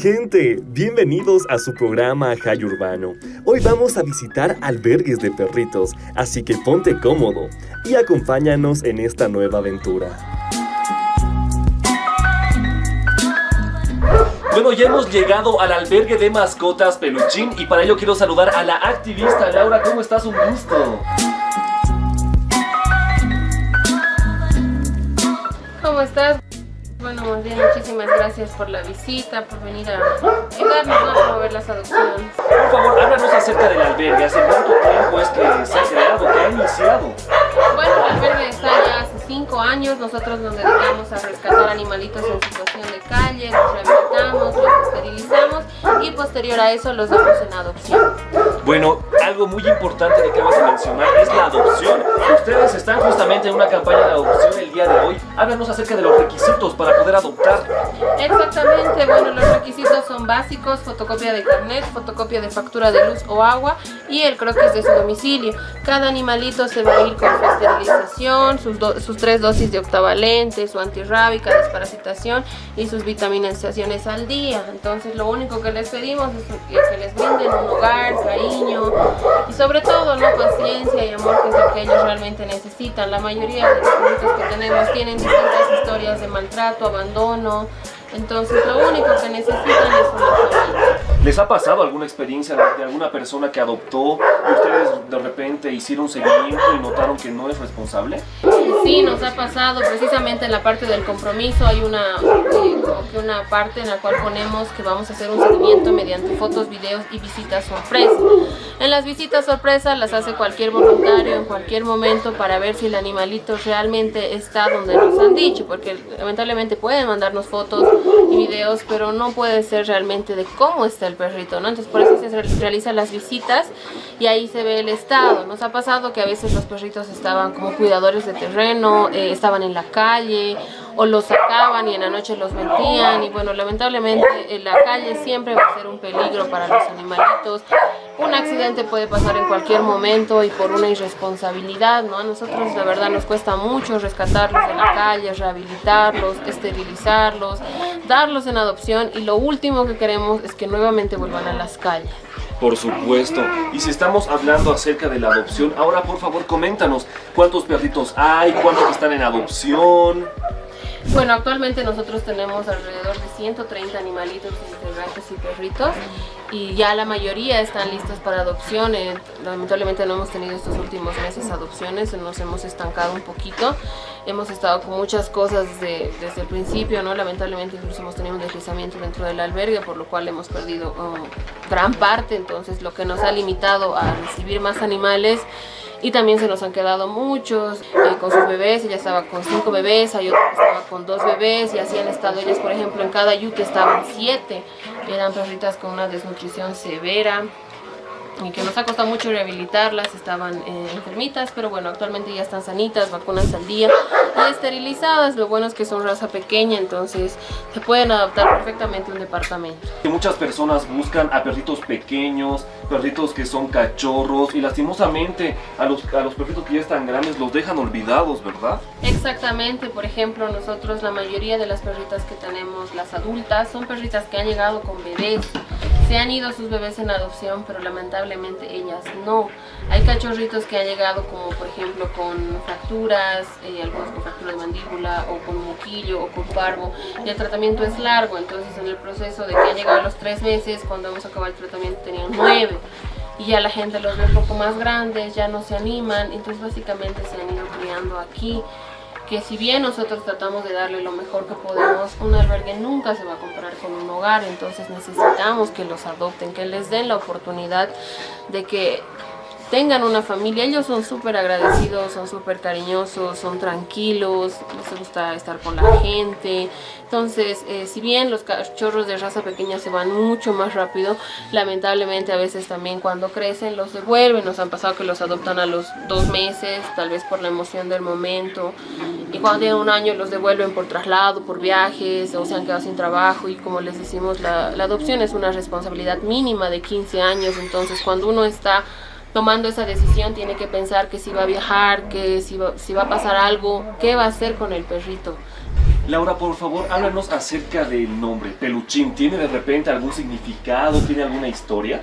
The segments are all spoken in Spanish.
gente? Bienvenidos a su programa Jay Urbano. Hoy vamos a visitar albergues de perritos, así que ponte cómodo y acompáñanos en esta nueva aventura. Bueno, ya hemos llegado al albergue de mascotas Peluchín y para ello quiero saludar a la activista Laura. ¿Cómo estás? Un gusto. ¿Cómo estás? Bueno, más bien muchísimas gracias por la visita, por venir a ayudarnos a promover las adopciones. Por favor, háblanos acerca del albergue. ¿Hace cuánto tiempo es que se ha creado, que ha iniciado? Bueno, el albergue está ya cinco años. Nosotros nos dedicamos a rescatar animalitos en situación de calle, los rehabilitamos, los esterilizamos y posterior a eso los damos en adopción. Bueno, algo muy importante que acabas de mencionar es la adopción. Ustedes están justamente en una campaña de adopción el día de hoy. Háblanos acerca de los requisitos para poder adoptar. Exactamente, bueno, los requisitos son básicos, fotocopia de carnet, fotocopia de factura de luz o agua y el croquis de su domicilio. Cada animalito se va a ir con su esterilización, sus, sus tres dosis de octavalente, su antirrábica, desparasitación y sus vitaminizaciones al día. Entonces lo único que les pedimos es que les brinden un hogar, cariño y sobre todo no paciencia y amor que es lo que ellos realmente necesitan. La mayoría de los productos que tenemos tienen distintas historias de maltrato, abandono, entonces lo único que necesitan es una familia. ¿Les ha pasado alguna experiencia de alguna persona que adoptó y ustedes de repente hicieron seguimiento y notaron que no es responsable? Sí, nos ha pasado. Precisamente en la parte del compromiso hay una, eh, una parte en la cual ponemos que vamos a hacer un seguimiento mediante fotos, videos y visitas sorpresa. En las visitas sorpresa las hace cualquier voluntario en cualquier momento para ver si el animalito realmente está donde nos han dicho, porque lamentablemente pueden mandarnos fotos y videos, pero no puede ser realmente de cómo está el perrito, ¿no? Entonces por eso se realizan las visitas y ahí se ve el estado. Nos ha pasado que a veces los perritos estaban como cuidadores de terreno, eh, estaban en la calle o los sacaban y en la noche los metían y bueno, lamentablemente en la calle siempre va a ser un peligro para los animalitos. Un accidente puede pasar en cualquier momento y por una irresponsabilidad, ¿no? A nosotros la verdad nos cuesta mucho rescatarlos de la calle, rehabilitarlos, esterilizarlos, darlos en adopción y lo último que queremos es que nuevamente vuelvan a las calles. Por supuesto. Y si estamos hablando acerca de la adopción, ahora por favor coméntanos cuántos perritos hay, cuántos están en adopción. Bueno, actualmente nosotros tenemos alrededor de 130 animalitos entre gatos y perritos y ya la mayoría están listos para adopción. Eh, lamentablemente no hemos tenido estos últimos meses adopciones, nos hemos estancado un poquito. Hemos estado con muchas cosas desde el principio, ¿no? Lamentablemente incluso hemos tenido un deslizamiento dentro del albergue, por lo cual hemos perdido um, gran parte, entonces lo que nos ha limitado a recibir más animales y también se nos han quedado muchos eh, con sus bebés, ella estaba con cinco bebés, hay otra que estaba con dos bebés y así han estado ellas, por ejemplo, en cada yuque estaban siete, eran perritas con una desnutrición severa, y que nos ha costado mucho rehabilitarlas, estaban eh, enfermitas, pero bueno, actualmente ya están sanitas, vacunas al día y esterilizadas. Lo bueno es que son raza pequeña, entonces se pueden adaptar perfectamente a un departamento. Muchas personas buscan a perritos pequeños, perritos que son cachorros y lastimosamente a los, a los perritos que ya están grandes los dejan olvidados, ¿verdad? Exactamente, por ejemplo, nosotros la mayoría de las perritas que tenemos, las adultas, son perritas que han llegado con bebés se han ido sus bebés en adopción, pero lamentablemente ellas no. Hay cachorritos que han llegado como por ejemplo con fracturas, eh, algunos con fractura de mandíbula o con moquillo o con parvo y el tratamiento es largo, entonces en el proceso de que han llegado a los tres meses, cuando hemos acabado el tratamiento tenían nueve. Y ya la gente los ve un poco más grandes, ya no se animan, entonces básicamente se han ido criando aquí que si bien nosotros tratamos de darle lo mejor que podemos, un albergue nunca se va a comparar con un hogar, entonces necesitamos que los adopten, que les den la oportunidad de que tengan una familia. Ellos son súper agradecidos, son súper cariñosos, son tranquilos, les gusta estar con la gente. Entonces, eh, si bien los cachorros de raza pequeña se van mucho más rápido, lamentablemente a veces también cuando crecen los devuelven. Nos han pasado que los adoptan a los dos meses, tal vez por la emoción del momento. Y cuando tienen un año los devuelven por traslado, por viajes, o se han quedado sin trabajo. Y como les decimos, la, la adopción es una responsabilidad mínima de 15 años. Entonces, cuando uno está tomando esa decisión tiene que pensar que si va a viajar, que si va, si va a pasar algo, qué va a hacer con el perrito. Laura, por favor, háblanos acerca del nombre, Peluchín. ¿Tiene de repente algún significado? ¿Tiene alguna historia?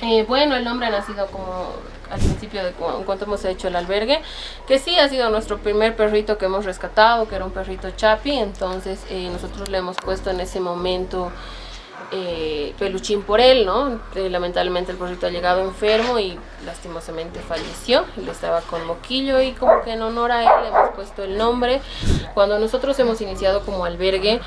Eh, bueno, el nombre ha nacido como al principio de cuando hemos hecho el albergue, que sí ha sido nuestro primer perrito que hemos rescatado, que era un perrito chapi, entonces eh, nosotros le hemos puesto en ese momento eh, peluchín por él, ¿no? Eh, lamentablemente el perrito ha llegado enfermo y lastimosamente falleció, él estaba con moquillo y como que en honor a él hemos puesto el nombre. Cuando nosotros hemos iniciado como albergue,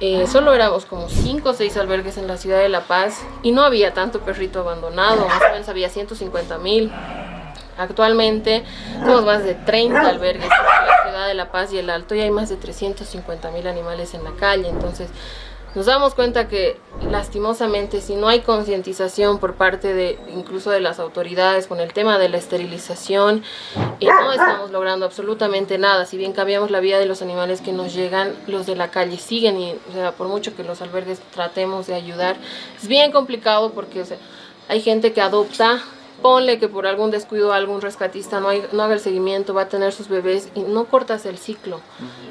eh, solo éramos como 5 o 6 albergues en la ciudad de La Paz y no había tanto perrito abandonado, más o menos había 150 mil. Actualmente tenemos más de 30 albergues en la ciudad de La Paz y el Alto y hay más de 350 mil animales en la calle, entonces nos damos cuenta que lastimosamente si no hay concientización por parte de incluso de las autoridades con el tema de la esterilización eh, no estamos logrando absolutamente nada. Si bien cambiamos la vida de los animales que nos llegan los de la calle siguen y o sea, por mucho que los albergues tratemos de ayudar es bien complicado porque hay gente que adopta ponle que por algún descuido algún rescatista no, no haga el seguimiento, va a tener sus bebés y no cortas el ciclo.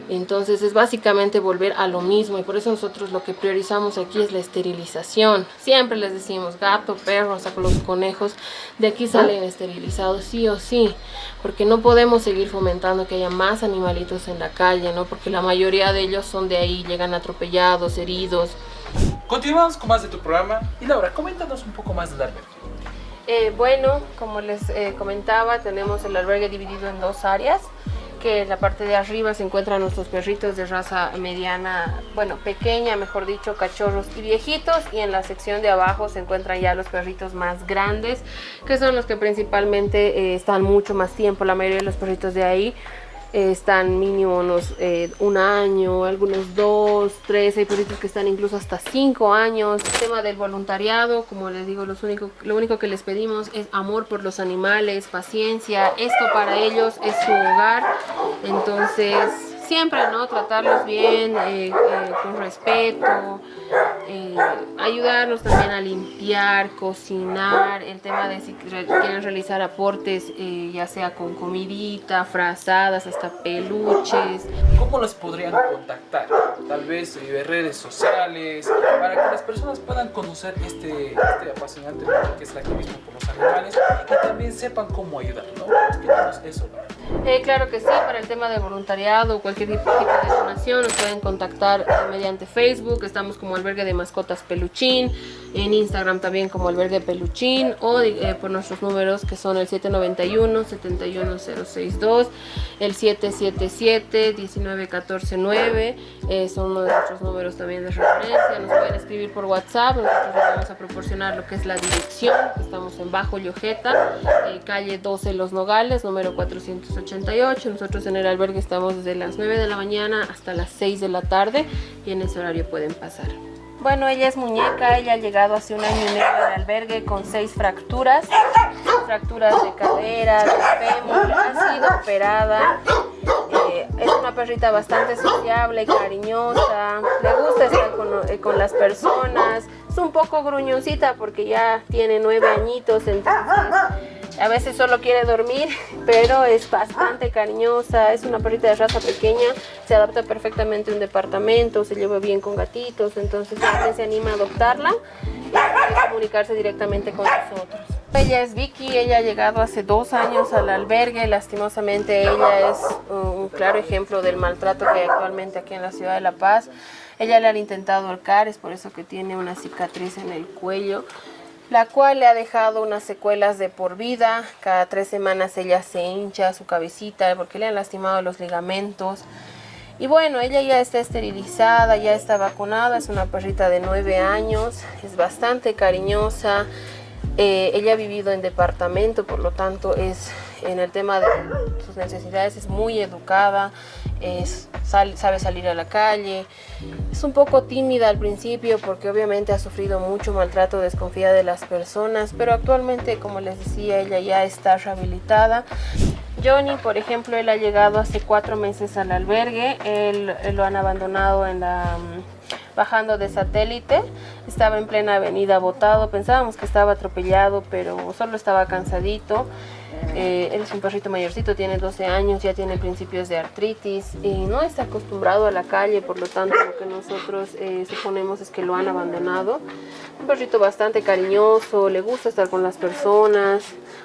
Entonces es básicamente volver a lo mismo y por eso nosotros lo que priorizamos aquí es la esterilización. Siempre les decimos gato, perro, hasta con los conejos, de aquí salen esterilizados sí o sí, porque no podemos seguir fomentando que haya más animalitos en la calle, ¿no? Porque la mayoría de ellos son de ahí, llegan atropellados, heridos. Continuamos con más de tu programa y Laura, coméntanos un poco más del albergue. Eh, bueno, como les eh, comentaba, tenemos el albergue dividido en dos áreas que en la parte de arriba se encuentran nuestros perritos de raza mediana, bueno, pequeña, mejor dicho, cachorros y viejitos. Y en la sección de abajo se encuentran ya los perritos más grandes, que son los que principalmente eh, están mucho más tiempo. La mayoría de los perritos de ahí están mínimo unos eh, un año, algunos dos, tres, hay perritos que están incluso hasta cinco años. El tema del voluntariado, como les digo, los único, lo único que les pedimos es amor por los animales, paciencia, esto para ellos es su hogar, entonces siempre, ¿no? Tratarlos bien, eh, eh, con respeto, eh, ayudarlos también a limpiar, cocinar, el tema de si quieren realizar aportes, ya sea con comidita, frazadas, hasta peluches. ¿Cómo los podrían contactar? Tal vez redes sociales, para que las personas puedan conocer este, este apasionante que es el activismo por los animales y también sepan cómo ayudar, ¿no? eso, claro que sí, para el tema de voluntariado, cualquier tipo de donación nos pueden contactar eh, mediante Facebook, estamos como albergue de mascotas peluchín, en Instagram también como albergue peluchín o eh, por nuestros números que son el 791-71062, el 777-19149, eh, son uno de nuestros números también de referencia, nos pueden escribir por WhatsApp, nosotros les vamos a proporcionar lo que es la dirección, estamos en Bajo Llojeta, calle 12 Los Nogales, número 488, nosotros en el albergue estamos desde las 9 de la mañana hasta las 6 de la tarde y en ese horario pueden pasar. Bueno, ella es muñeca, ella ha llegado hace un año y medio al albergue con seis fracturas, fracturas de cadera, de fémur, ha sido operada. Eh, es una perrita bastante sociable, cariñosa, le gusta estar con, eh, con las personas, es un poco gruñoncita porque ya tiene nueve añitos, entonces a veces solo quiere dormir, pero es bastante cariñosa, es una perrita de raza pequeña, se adapta perfectamente a un departamento, se lleva bien con gatitos, entonces se anima a adoptarla y comunicarse directamente con nosotros. Ella es Vicky, ella ha llegado hace dos años al albergue, lastimosamente ella es un claro ejemplo del maltrato que hay actualmente aquí en la ciudad de La Paz. Ella le han intentado ahorcar, es por eso que tiene una cicatriz en el cuello la cual le ha dejado unas secuelas de por vida. Cada tres semanas ella se hincha su cabecita porque le han lastimado los ligamentos. Y bueno, ella ya está esterilizada, ya está vacunada, es una perrita de nueve años, es bastante cariñosa. Eh, ella ha vivido en departamento, por lo tanto es en el tema de sus necesidades es muy educada, es, sabe salir a la calle. Es un poco tímida al principio porque obviamente ha sufrido mucho maltrato, desconfía de las personas, pero actualmente, como les decía, ella ya está rehabilitada. Johnny, por ejemplo, él ha llegado hace cuatro meses al albergue, él, lo han abandonado en la bajando de satélite. Estaba en plena avenida botado. Pensábamos que estaba atropellado, pero solo estaba cansadito. Eh, él es un perrito mayorcito, tiene 12 años, ya tiene principios de artritis y no está acostumbrado a la calle, por lo tanto lo que nosotros eh, suponemos es que lo han abandonado. Un perrito bastante cariñoso, le gusta estar con las personas.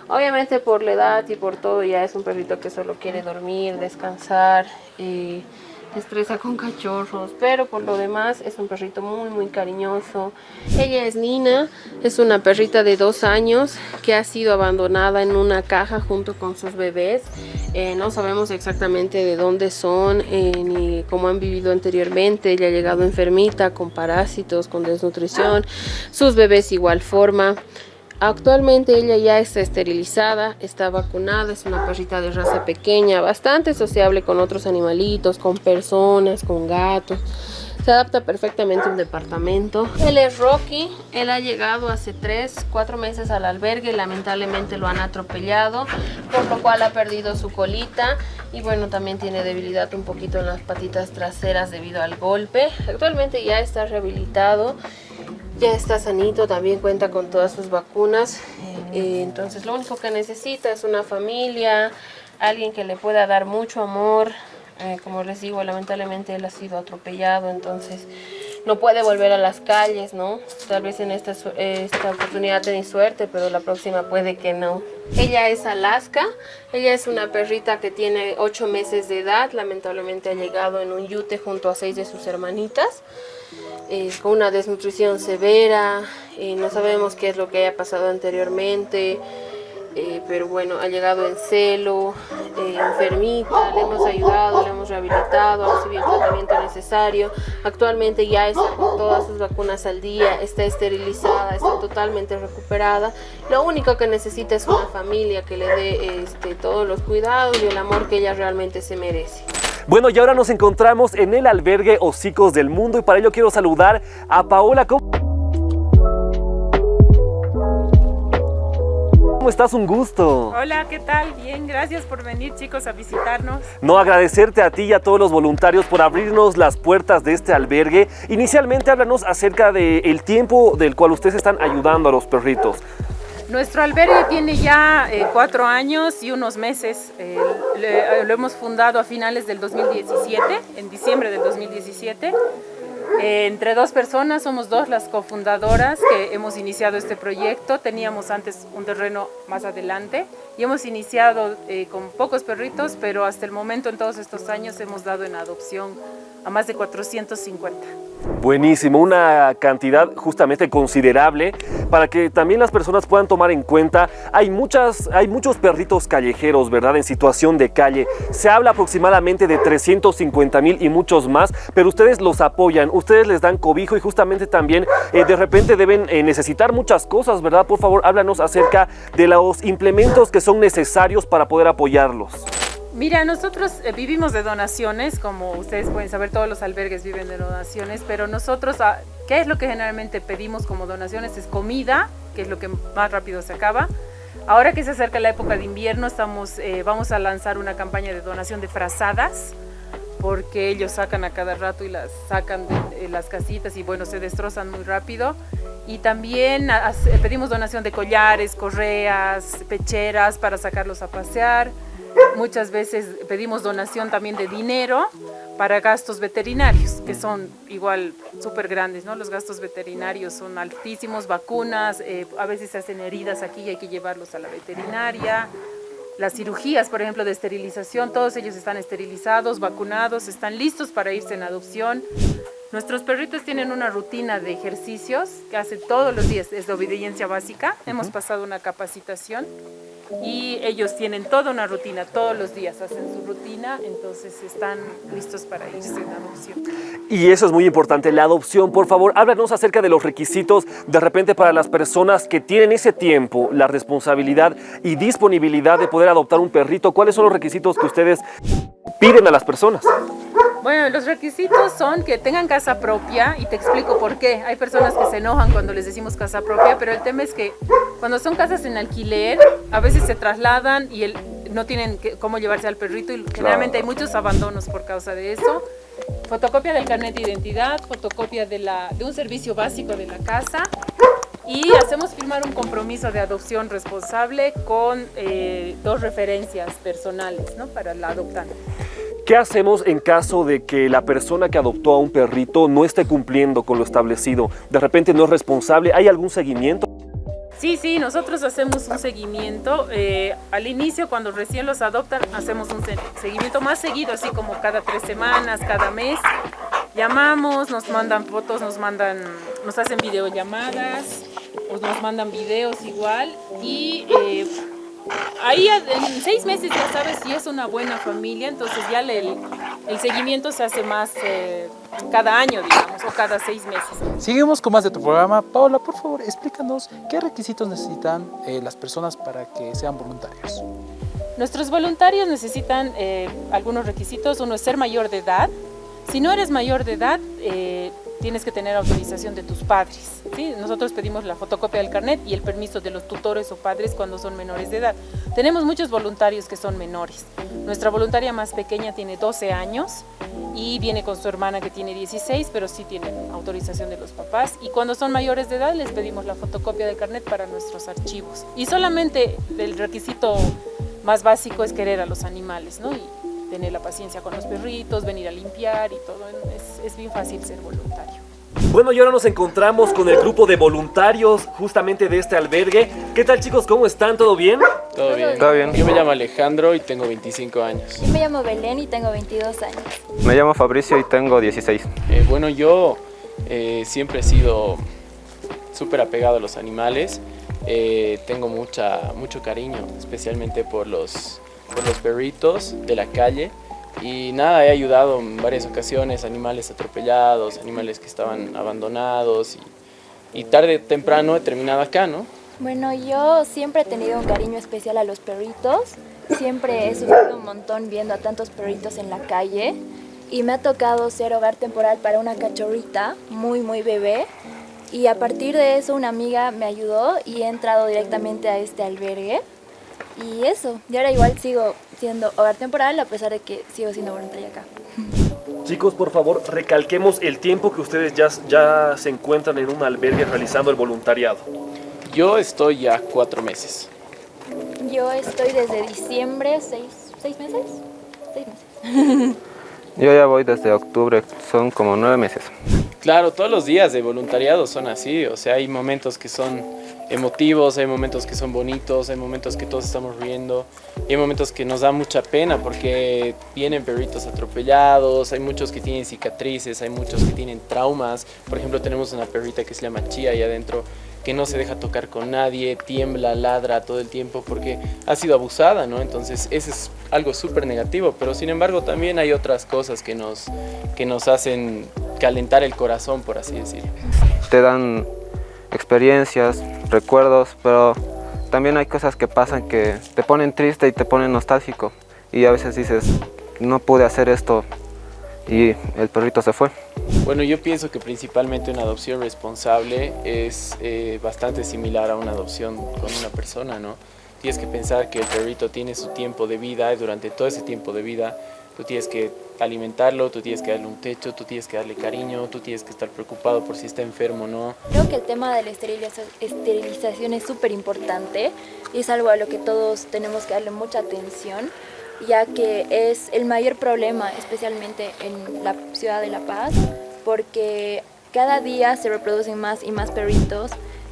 Obviamente por la edad y por todo ya es un perrito que solo quiere dormir, descansar. y estresa con cachorros, pero por lo demás es un perrito muy muy cariñoso. Ella es Nina, es una perrita de dos años que ha sido abandonada en una caja junto con sus bebés. Eh, no sabemos exactamente de dónde son eh, ni cómo han vivido anteriormente. Ella ha llegado enfermita, con parásitos, con desnutrición. Sus bebés igual forma. Actualmente ella ya está esterilizada, está vacunada, es una perrita de raza pequeña, bastante sociable con otros animalitos, con personas, con gatos. Se adapta perfectamente a un departamento. Él es Rocky, él ha llegado hace 3, 4 meses al albergue, lamentablemente lo han atropellado, por lo cual ha perdido su colita y bueno, también tiene debilidad un poquito en las patitas traseras debido al golpe. Actualmente ya está rehabilitado ya está sanito, también cuenta con todas sus vacunas. Eh, entonces lo único que necesita es una familia, alguien que le pueda dar mucho amor. Eh, como les digo, lamentablemente él ha sido atropellado, entonces no puede volver a las calles, ¿no? Tal vez en esta, esta oportunidad tenéis suerte, pero la próxima puede que no. Ella es Alaska, ella es una perrita que tiene 8 meses de edad, lamentablemente ha llegado en un yute junto a seis de sus hermanitas. Eh, con una desnutrición severa, eh, no sabemos qué es lo que haya pasado anteriormente, eh, pero bueno, ha llegado en celo, enfermita, le hemos ayudado, le hemos rehabilitado, ha recibido el tratamiento necesario, actualmente ya está con todas sus vacunas al día, está esterilizada, está totalmente recuperada, lo único que necesita es una familia que le dé este, todos los cuidados y el amor que ella realmente se merece. Bueno, y ahora nos encontramos en el albergue Hocicos del Mundo y para ello quiero saludar a Paola. ¿Cómo estás? Un gusto. Hola, ¿qué tal? Bien, gracias por venir chicos a visitarnos. No, agradecerte a ti y a todos los voluntarios por abrirnos las puertas de este albergue. Inicialmente háblanos acerca del tiempo del cual ustedes están ayudando a los perritos. Nuestro albergue tiene ya eh, cuatro años y unos meses. Eh, eh, lo hemos fundado a finales del 2017, en diciembre del 2017. Entre dos personas, somos dos las cofundadoras que hemos iniciado este proyecto. Teníamos antes un terreno más adelante y hemos iniciado con pocos perritos, pero hasta el momento en todos estos años hemos dado en adopción a más de 450. Buenísimo, una cantidad justamente considerable para que también las personas puedan tomar en cuenta. Hay, muchas, hay muchos perritos callejeros, ¿verdad? En situación de calle. Se habla aproximadamente de 350 mil y muchos más, pero ustedes los apoyan, ustedes les dan cobijo y justamente también eh, de repente deben eh, necesitar muchas cosas, ¿verdad? Por favor, háblanos acerca de los implementos que son necesarios para poder apoyarlos. Mira, nosotros eh, vivimos de donaciones, como ustedes pueden saber, todos los albergues viven de donaciones, pero nosotros, ah, ¿qué es lo que generalmente pedimos como donaciones? Es comida, que es lo que más rápido se acaba. Ahora que se acerca la época de invierno, estamos, eh, vamos a lanzar una campaña de donación de frazadas, porque ellos sacan a cada rato y las sacan de, las casitas y bueno, se destrozan muy rápido. Y también pedimos donación de collares, correas, pecheras para sacarlos a pasear. Muchas veces pedimos donación también de dinero para gastos veterinarios, que son igual súper grandes, ¿no? Los gastos veterinarios son altísimos, vacunas, eh, a veces se hacen heridas aquí y hay que llevarlos a la veterinaria. Las cirugías, por ejemplo, de esterilización, todos ellos están esterilizados, vacunados, están listos para irse en adopción. Nuestros perritos tienen una rutina de ejercicios que hacen todos los días, es de obediencia básica. Hemos pasado una capacitación y ellos tienen toda una rutina, todos los días hacen su rutina, entonces están listos para irse en adopción. Y eso es muy importante, la adopción. Por favor, háblanos acerca de los requisitos de repente para las personas que tienen ese tiempo, la responsabilidad y disponibilidad de poder adoptar un perrito. ¿Cuáles son los requisitos que ustedes piden a las personas? Bueno, los requisitos son que tengan casa propia y te explico por qué. Hay personas que se enojan cuando les decimos casa propia, pero el tema es que cuando son casas en alquiler, a veces se trasladan y el, no tienen cómo llevarse al perrito y generalmente hay muchos abandonos por causa de eso. fotocopia del carnet de identidad, fotocopia de, la, de un servicio básico de la casa y hacemos firmar un compromiso de adopción responsable con eh, dos referencias personales ¿no? para la adoptante. ¿Qué hacemos en caso de que la persona que adoptó a un perrito no esté cumpliendo con lo establecido? De repente no es responsable, ¿hay algún seguimiento? Sí, sí, nosotros hacemos un seguimiento. Eh, al inicio, cuando recién los adoptan, hacemos un seguimiento más seguido, así como cada tres semanas, cada mes. Llamamos, nos mandan fotos, nos mandan, nos hacen videollamadas, nos mandan videos igual y eh, ahí en seis meses ya sabes si es una buena familia, entonces ya el, el seguimiento se hace más eh, cada año, digamos, o cada seis meses. Seguimos con más de tu programa. Paola, por favor, explícanos qué requisitos necesitan eh, las personas para que sean voluntarios. Nuestros voluntarios necesitan algunos requisitos. Uno es ser mayor de edad. Si no eres mayor de edad, tienes que tener autorización de tus padres. ¿sí? Nosotros pedimos la fotocopia del carnet y el permiso de los tutores o padres cuando son menores de edad. Tenemos muchos voluntarios que son menores. Nuestra voluntaria más pequeña tiene 12 años y viene con su hermana que tiene 16, pero sí tienen autorización de los papás. Y cuando son mayores de edad les pedimos la fotocopia del carnet para nuestros archivos. Y solamente el requisito más básico es querer a los animales, ¿no? Y tener la paciencia con los perritos, venir a limpiar y todo. Es, es bien fácil ser voluntario. Bueno, y ahora nos encontramos con el grupo de voluntarios justamente de este albergue. ¿Qué tal chicos? ¿Cómo están? ¿Todo bien? Todo bien. Todo bien. Yo me llamo Alejandro y tengo 25 años. Yo me llamo Belén y tengo 22 años. Me llamo Fabricio y tengo 16. Eh, bueno, yo eh, siempre he sido súper apegado a los animales. Eh, tengo mucha, mucho cariño, especialmente por los, por los perritos de la calle. Y nada, he ayudado en varias ocasiones, animales atropellados, animales que estaban abandonados y, tarde o temprano he terminado acá, ¿no? Bueno, yo siempre he tenido un cariño especial a los perritos, siempre he sufrido un montón viendo a tantos perritos en la calle y me ha tocado ser hogar temporal para una cachorrita muy muy bebé y a partir de eso una amiga me ayudó y he entrado directamente a este albergue y eso, y ahora igual sigo siendo hogar temporal a pesar de que sigo siendo voluntaria acá. Chicos, por favor, recalquemos el tiempo que ustedes ya, ya se encuentran en un albergue realizando el voluntariado. Yo estoy ya cuatro meses. Yo estoy desde diciembre, seis, seis meses. Seis meses. Yo ya voy desde octubre, son como nueve meses. Claro, todos los días de voluntariado son así, o sea, hay momentos que son emotivos, hay momentos que son bonitos, hay momentos que todos estamos riendo, y hay momentos que nos da mucha pena porque vienen perritos atropellados, hay muchos que tienen cicatrices, hay muchos que tienen traumas. Por ejemplo, tenemos una perrita que se llama Chía ahí adentro que no se deja tocar con nadie, tiembla, ladra todo el tiempo porque ha sido abusada, ¿no? Entonces, eso es algo súper negativo, pero sin embargo también hay otras cosas que nos, que nos hacen calentar el corazón, por así decirlo. Te dan experiencias, recuerdos, pero también hay cosas que pasan que te ponen triste y te ponen nostálgico. Y a veces dices, no pude hacer esto y el perrito se fue. Bueno, yo pienso que principalmente una adopción responsable es eh, bastante similar a una adopción con una persona, ¿no? Tienes que pensar que el perrito tiene su tiempo de vida y durante todo ese tiempo de vida tú tienes que alimentarlo, tú tienes que darle un techo, tú tienes que darle cariño, tú tienes que estar preocupado por si está enfermo o no. Creo que el tema de la esterilización es súper importante y es algo a lo que todos tenemos que darle mucha atención ya que es el mayor problema, especialmente en la ciudad de La Paz, porque cada día se reproducen más y más perritos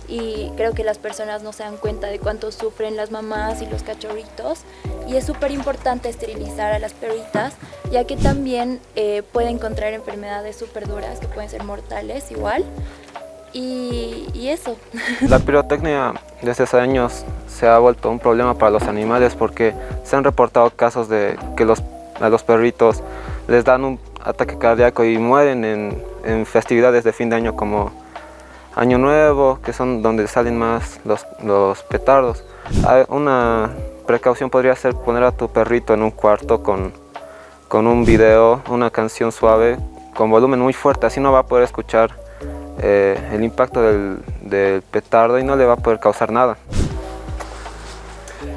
y creo que las personas no se dan cuenta de cuánto sufren las mamás y los cachorritos y es súper importante esterilizar a las perritas ya que también eh, pueden contraer enfermedades súper duras que pueden ser mortales igual y, y, eso. La pirotecnia desde hace años se ha vuelto un problema para los animales porque se han reportado casos de que los, a los perritos les dan un ataque cardíaco y mueren en, en festividades de fin de año como Año Nuevo, que son donde salen más los, los petardos. Una precaución podría ser poner a tu perrito en un cuarto con, con un video, una canción suave, con volumen muy fuerte, así no va a poder escuchar eh, el impacto del, del petardo y no le va a poder causar nada.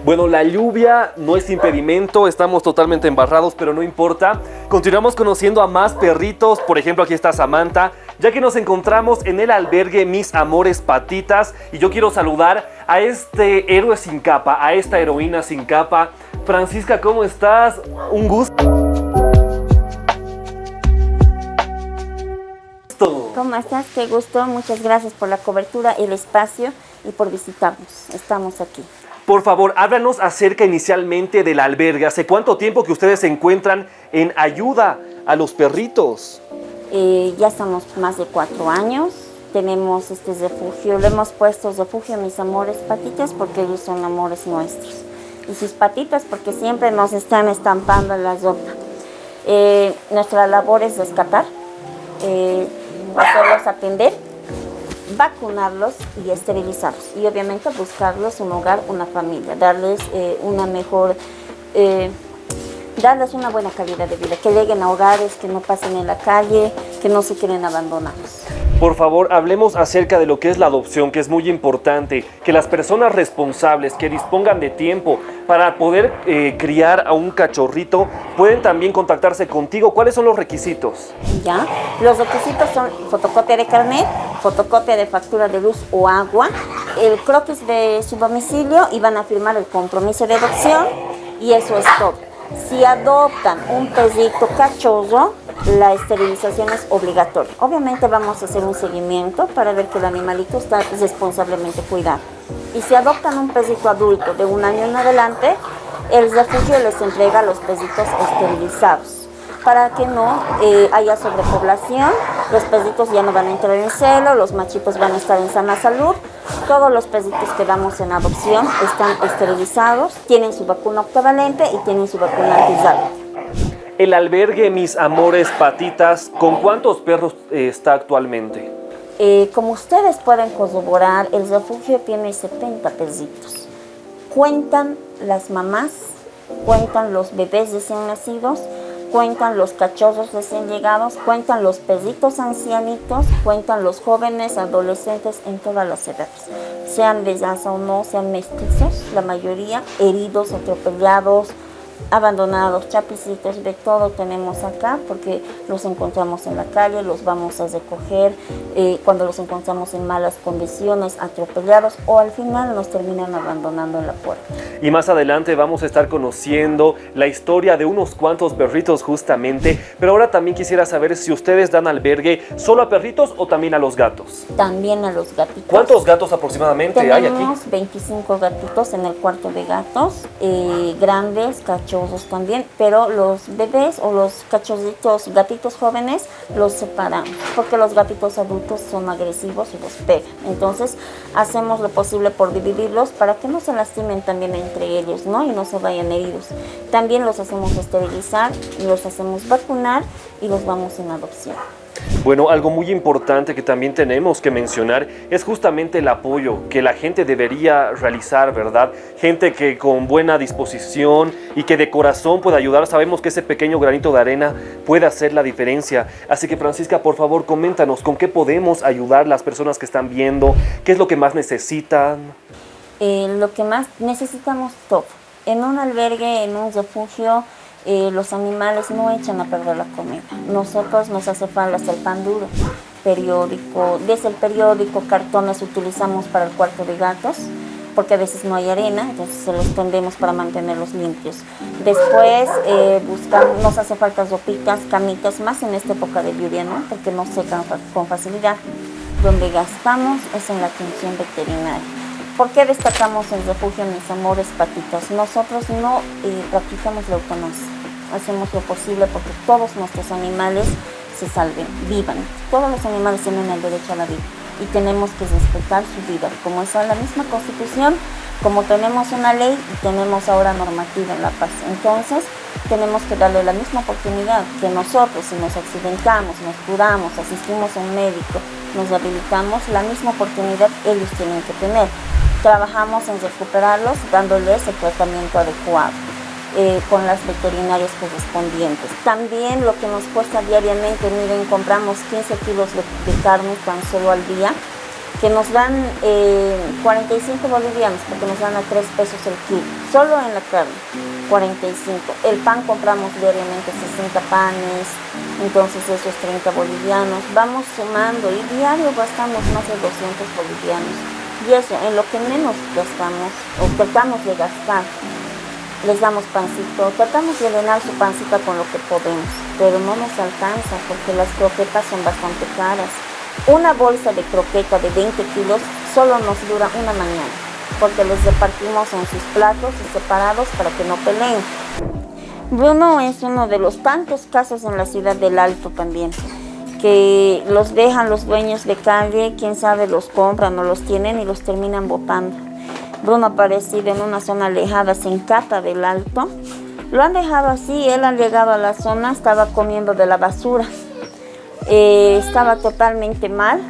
Bueno, la lluvia no es impedimento, estamos totalmente embarrados, pero no importa. Continuamos conociendo a más perritos, por ejemplo aquí está Samantha, ya que nos encontramos en el albergue Mis Amores Patitas y yo quiero saludar a este héroe sin capa, a esta heroína sin capa. Francisca, ¿cómo estás? Un gusto. ¿Cómo estás? Qué gusto. Muchas gracias por la cobertura, el espacio y por visitarnos. Estamos aquí. Por favor, háblanos acerca inicialmente del albergue. ¿Hace cuánto tiempo que ustedes se encuentran en ayuda a los perritos? Eh, ya estamos más de cuatro años. Tenemos este refugio, le hemos puesto refugio a mis amores patitas porque ellos son amores nuestros. Y sus patitas porque siempre nos están estampando la ropa. Eh, nuestra labor es rescatar, eh, hacerlos atender vacunarlos y esterilizarlos y obviamente buscarlos un hogar, una familia, darles eh, una mejor, eh, darles una buena calidad de vida, que lleguen a hogares, que no pasen en la calle, que no se queden abandonados. Por favor, hablemos acerca de lo que es la adopción, que es muy importante, que las personas responsables que dispongan de tiempo para poder eh, criar a un cachorrito pueden también contactarse contigo. ¿Cuáles son los requisitos? Ya, los requisitos son fotocopia de carnet, fotocopia de factura de luz o agua, el croquis de su domicilio y van a firmar el compromiso de adopción y eso es todo. Si adoptan un perrito cachorro, la esterilización es obligatoria. Obviamente vamos a hacer un seguimiento para ver que el animalito está responsablemente cuidado. Y si adoptan un perrito adulto de un año en adelante, el refugio les entrega los perritos esterilizados para que no eh, haya sobrepoblación, los perritos ya no van a entrar en celo, los machitos van a estar en sana salud, todos los perritos que damos en adopción están esterilizados, tienen su vacuna octavalente y tienen su vacuna antirrábica. El albergue Mis Amores Patitas, ¿con cuántos perros eh, está actualmente? Eh, como ustedes pueden corroborar, el refugio tiene 70 perritos. Cuentan las mamás, cuentan los bebés recién nacidos, cuentan los cachorros recién llegados, cuentan los perritos ancianitos, cuentan los jóvenes, adolescentes en todas las edades. Sean de o no, sean mestizos, la mayoría, heridos, atropellados, abandonados, chapicitos, de todo tenemos acá porque los encontramos en la calle, los vamos a recoger eh, cuando los encontramos en malas condiciones, atropellados o al final nos terminan abandonando en la puerta. Y más adelante vamos a estar conociendo la historia de unos cuantos perritos justamente, pero ahora también quisiera saber si ustedes dan albergue solo a perritos o también a los gatos. También a los gatitos. ¿Cuántos gatos aproximadamente hay aquí? Tenemos 25 gatitos en el cuarto de gatos, eh, grandes, cachorros, también, pero los bebés o los cachorritos, gatitos jóvenes, los separamos, porque los gatitos adultos son agresivos y los pegan. Entonces, hacemos lo posible por dividirlos para que no se lastimen también entre ellos, ¿no? Y no se vayan heridos. También los hacemos esterilizar, los hacemos vacunar y los vamos en adopción. Bueno, algo muy importante que también tenemos que mencionar es justamente el apoyo que la gente debería realizar, ¿verdad? Gente que con buena disposición y que de corazón pueda ayudar. Sabemos que ese pequeño granito de arena puede hacer la diferencia. Así que Francisca, por favor, coméntanos con qué podemos ayudar las personas que están viendo, qué es lo que más necesitan. Eh, lo que más necesitamos todo. En un albergue, en un refugio, eh, los animales no echan a perder la comida. Nosotros nos hace falta el pan duro, periódico, desde el periódico, cartones utilizamos para el cuarto de gatos, porque a veces no hay arena, entonces se los tendemos para mantenerlos limpios. Después eh, buscamos, nos hace falta ropitas, camitas, más en esta época de lluvia, ¿no? porque no secan con facilidad. Donde gastamos es en la atención veterinaria. ¿Por qué destacamos el refugio Mis Amores Patitas? Nosotros no eh, practicamos la eutanasia. Hacemos lo posible porque todos nuestros animales se salven, vivan. Todos los animales tienen el derecho a la vida y tenemos que respetar su vida. Como está la misma Constitución, como tenemos una ley y tenemos ahora normativa en La Paz. Entonces, tenemos que darle la misma oportunidad que nosotros, si nos accidentamos, nos curamos, asistimos a un médico, nos rehabilitamos, la misma oportunidad ellos tienen que tener trabajamos en recuperarlos dándoles el tratamiento adecuado eh, con las veterinarias correspondientes. También lo que nos cuesta diariamente, miren, compramos 15 kilos de, carne tan solo al día que nos dan eh, 45 bolivianos, porque nos dan a 3 pesos el kilo, solo en la carne, 45. El pan compramos diariamente 60 panes, entonces esos 30 bolivianos. Vamos sumando y diario gastamos más de 200 bolivianos. Y eso, en lo que menos gastamos, o tratamos de gastar, les damos pancito, tratamos de llenar su pancita con lo que podemos, pero no nos alcanza porque las croquetas son bastante caras. Una bolsa de croqueta de 20 kilos solo nos dura una mañana, porque les repartimos en sus platos y separados para que no peleen. Bruno es uno de los tantos casos en la ciudad del Alto también, que los dejan los dueños de calle, quién sabe los compran o los tienen y los terminan botando. Bruno aparecido en una zona alejada, sin cata del Alto. Lo han dejado así, él ha llegado a la zona, estaba comiendo de la basura. Eh, estaba totalmente mal.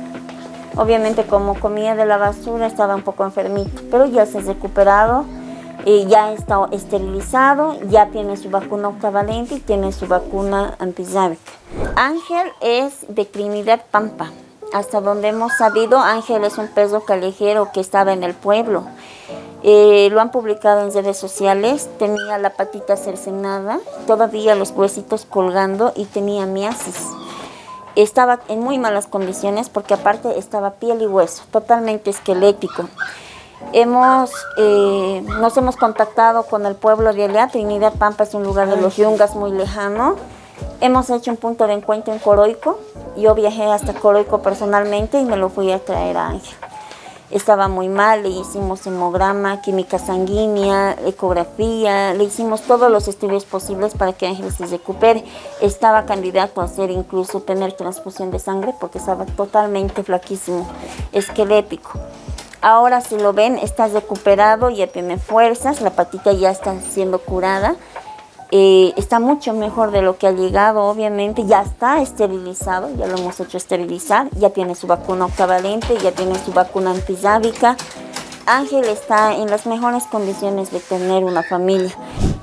Obviamente como comía de la basura estaba un poco enfermito, pero ya se ha recuperado, ya está esterilizado, ya tiene su vacuna octavalente y tiene su vacuna antisábica. Ángel es de Trinidad Pampa. Hasta donde hemos sabido, Ángel es un perro callejero que estaba en el pueblo. Eh, lo han publicado en redes sociales, tenía la patita cercenada, todavía los huesitos colgando y tenía miasis estaba en muy malas condiciones porque aparte estaba piel y hueso, totalmente esquelético. Hemos, eh, nos hemos contactado con el pueblo de Alea, Trinidad Pampa es un lugar de los yungas muy lejano. Hemos hecho un punto de encuentro en Coroico, yo viajé hasta Coroico personalmente y me lo fui a traer a Ángel estaba muy mal, le hicimos hemograma, química sanguínea, ecografía, le hicimos todos los estudios posibles para que Ángel se recupere. Estaba candidato a hacer incluso tener transfusión de sangre porque estaba totalmente flaquísimo, esquelético. Ahora si lo ven, está recuperado, ya tiene fuerzas, la patita ya está siendo curada. Eh, está mucho mejor de lo que ha llegado, obviamente, ya está esterilizado, ya lo hemos hecho esterilizar, ya tiene su vacuna octavalente, ya tiene su vacuna antisábica. Ángel está en las mejores condiciones de tener una familia.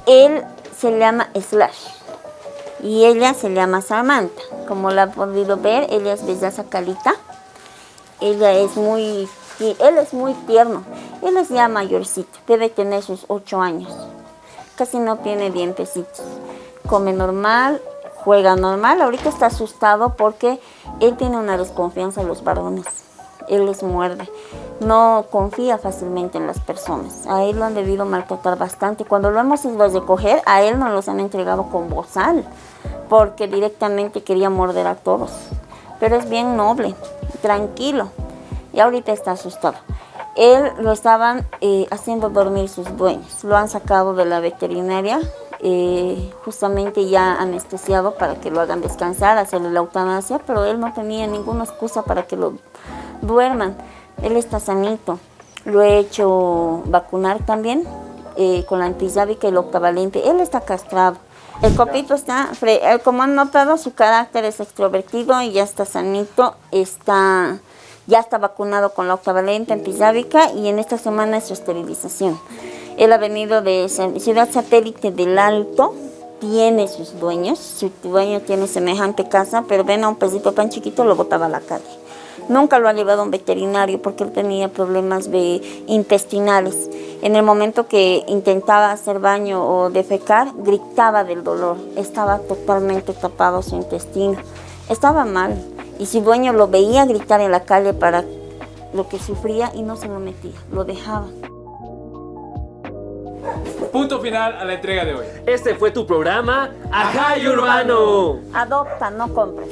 Él se llama Slash y ella se llama Samantha. Como la han podido ver, ella es Bellaza Calita. Ella es muy, él es muy tierno. Él es ya mayorcito, debe tener sus ocho años casi no tiene dientecitos. Come normal, juega normal. Ahorita está asustado porque él tiene una desconfianza en los varones. Él les muerde. No confía fácilmente en las personas. A él lo han debido maltratar bastante. Cuando lo hemos ido a recoger, a él nos los han entregado con bozal. Porque directamente quería morder a todos. Pero es bien noble, tranquilo. Y ahorita está asustado. Él lo estaban eh, haciendo dormir sus dueños. Lo han sacado de la veterinaria, eh, justamente ya anestesiado para que lo hagan descansar, hacerle la eutanasia, pero él no tenía ninguna excusa para que lo duerman. Él está sanito. Lo he hecho vacunar también eh, con la antisábica y el octavalente. Él está castrado. El copito está, como han notado, su carácter es extrovertido y ya está sanito, está ya está vacunado con la octavalente antisábica y en esta semana es su esterilización. Él ha venido de ciudad satélite del Alto, tiene sus dueños, su dueño tiene semejante casa, pero ven a un pesito tan chiquito lo botaba a la calle. Nunca lo ha llevado a un veterinario porque él tenía problemas de intestinales. En el momento que intentaba hacer baño o defecar, gritaba del dolor. Estaba totalmente tapado su intestino. Estaba mal y su dueño lo veía gritar en la calle para lo que sufría y no se lo metía, lo dejaba. Punto final a la entrega de hoy. Este fue tu programa, Ajay Urbano. Adopta, no compres.